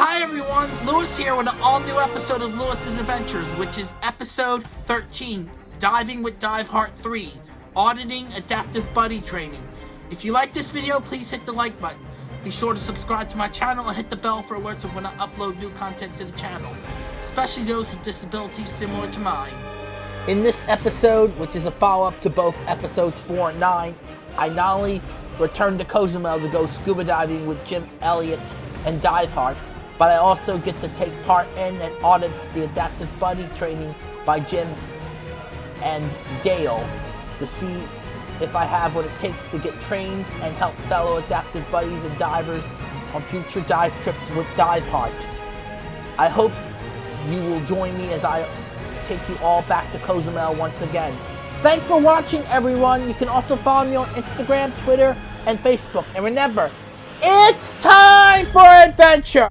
Hi everyone, Lewis here with an all-new episode of Lewis's Adventures, which is episode 13, Diving with Dive Heart 3, Auditing Adaptive Buddy Training. If you like this video, please hit the like button. Be sure to subscribe to my channel and hit the bell for alerts of when I upload new content to the channel, especially those with disabilities similar to mine. In this episode, which is a follow-up to both episodes 4 and 9, I not only return to Cozumel to go scuba diving with Jim Elliott and Dive Heart, but I also get to take part in and audit the adaptive buddy training by Jim and Gail to see if I have what it takes to get trained and help fellow adaptive buddies and divers on future dive trips with Dive Heart. I hope you will join me as I take you all back to Cozumel once again. Thanks for watching, everyone. You can also follow me on Instagram, Twitter, and Facebook. And remember, it's time for adventure!